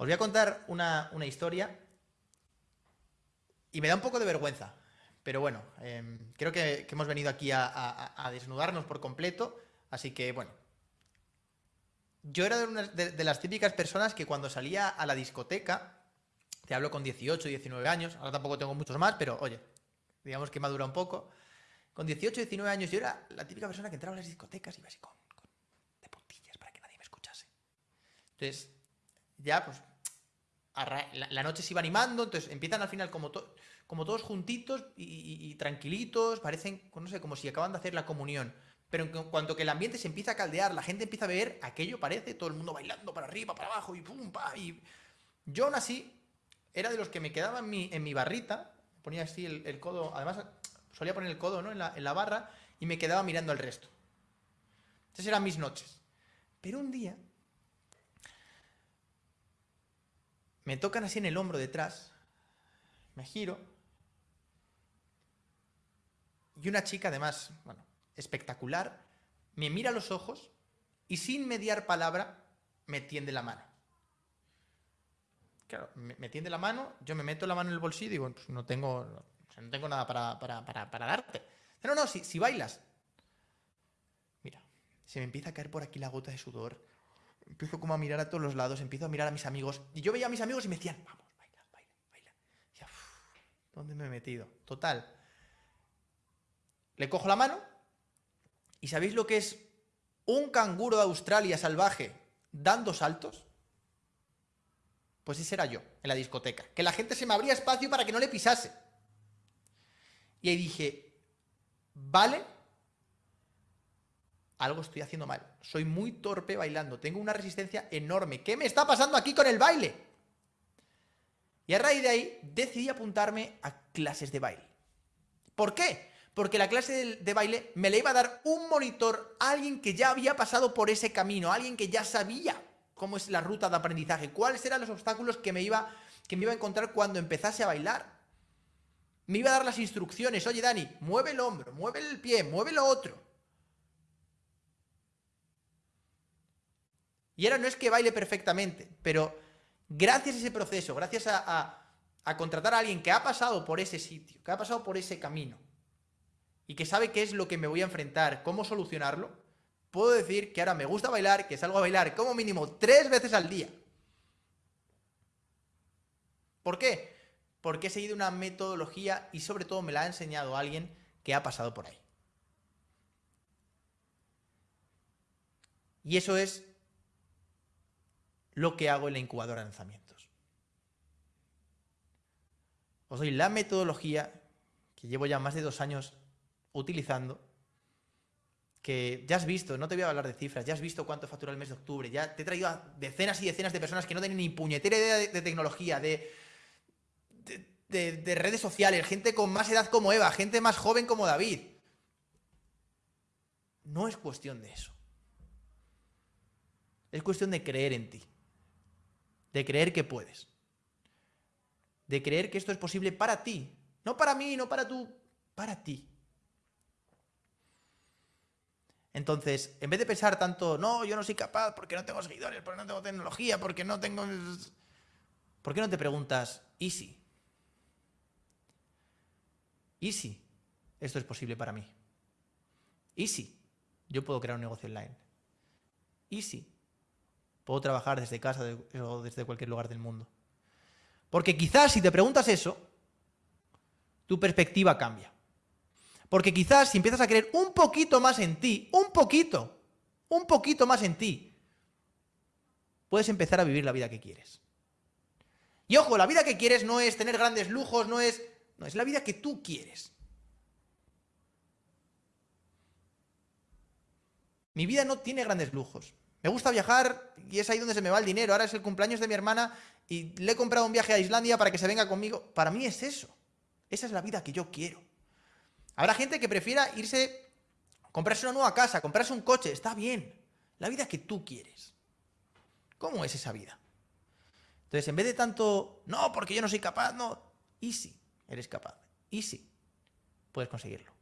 Os voy a contar una, historia y me da un poco de vergüenza, pero bueno, em, creo que, hemos venido aquí a, desnudarnos por completo, así que bueno. Yo era de, las típicas personas que cuando salía a la discoteca, te hablo con 18, 19 años, ahora tampoco tengo muchos más, pero oye, digamos que madura un poco. Con 18, 19 años yo era la típica persona que entraba a las discotecas y iba así con, de puntillas para que nadie me escuchase. Entonces, ya pues la, noche se iba animando, entonces empiezan al final como, como todos juntitos y, tranquilitos, parecen, no sé, como si acaban de hacer la comunión. Pero en cuanto que el ambiente se empieza a caldear, la gente empieza a ver, aquello parece, todo el mundo bailando para arriba, para abajo y pum, pa, y... Yo aún así era de los que me quedaba en mi, en mi barrita, ponía así el, codo, además solía poner el codo ¿no? en, la, en la barra y me quedaba mirando al resto. Esas eran mis noches. Pero un día Me tocan así en el hombro detrás, me giro, y una chica además, bueno, espectacular, me mira a los ojos y sin mediar palabra me tiende la mano. Claro, me, tiende la mano, yo me meto la mano en el bolsillo y digo, pues no tengo, no tengo nada para, para, darte. No, no, si, si bailas. Mira, se me empieza a caer por aquí la gota de sudor empiezo como a mirar a todos los lados, empiezo a mirar a mis amigos. Y yo veía a mis amigos y me decían, vamos, baila, baila, baila. Y decía, ¿dónde me he metido? Total. Le cojo la mano y ¿sabéis lo que es un canguro de Australia salvaje dando saltos? Pues ese era yo, en la discoteca. Que la gente se me abría espacio para que no le pisase. Y ahí dije, vale algo estoy haciendo mal. Soy muy torpe bailando, tengo una resistencia enorme. ¿Qué me está pasando aquí con el baile? Y a raíz de ahí decidí apuntarme a clases de baile. ¿Por qué? Porque la clase de, baile me la iba a dar un monitor, alguien que ya había pasado por ese camino, alguien que ya sabía cómo es la ruta de aprendizaje, cuáles eran los obstáculos que me iba, que me iba a encontrar cuando empezase a bailar. Me iba a dar las instrucciones, oye Dani, mueve el hombro, mueve el pie, mueve lo otro. Y ahora no es que baile perfectamente, pero gracias a ese proceso, gracias a, contratar a alguien que ha pasado por ese sitio, que ha pasado por ese camino, y que sabe qué es lo que me voy a enfrentar, cómo solucionarlo, puedo decir que ahora me gusta bailar, que salgo a bailar como mínimo tres veces al día. ¿Por qué? Porque he seguido una metodología y sobre todo me la ha enseñado alguien que ha pasado por ahí. Y eso es lo que hago en la incubadora de lanzamientos. Os doy la metodología que llevo ya más de dos años utilizando, que ya has visto, no te voy a hablar de cifras, ya has visto cuánto factura el mes de octubre, ya te he traído a decenas y decenas de personas que no tienen ni puñetera idea de, tecnología, de, de redes sociales, gente con más edad como Eva, gente más joven como David. No es cuestión de eso. Es cuestión de creer en ti de creer que puedes, de creer que esto es posible para ti, no para mí, no para tú, para ti. Entonces, en vez de pensar tanto, no, yo no soy capaz porque no tengo seguidores, porque no tengo tecnología, porque no tengo... ¿Por qué no te preguntas, ¿y si? ¿Y esto es posible para mí? ¿Y yo puedo crear un negocio online? ¿Y si Puedo trabajar desde casa o desde cualquier lugar del mundo. Porque quizás si te preguntas eso, tu perspectiva cambia. Porque quizás si empiezas a creer un poquito más en ti, un poquito, un poquito más en ti, puedes empezar a vivir la vida que quieres. Y ojo, la vida que quieres no es tener grandes lujos, no es... No, es la vida que tú quieres. Mi vida no tiene grandes lujos. Me gusta viajar y es ahí donde se me va el dinero. Ahora es el cumpleaños de mi hermana y le he comprado un viaje a Islandia para que se venga conmigo. Para mí es eso. Esa es la vida que yo quiero. Habrá gente que prefiera irse, comprarse una nueva casa, comprarse un coche. Está bien. La vida que tú quieres. ¿Cómo es esa vida? Entonces, en vez de tanto, no, porque yo no soy capaz, no. Y si eres capaz. Y si puedes conseguirlo.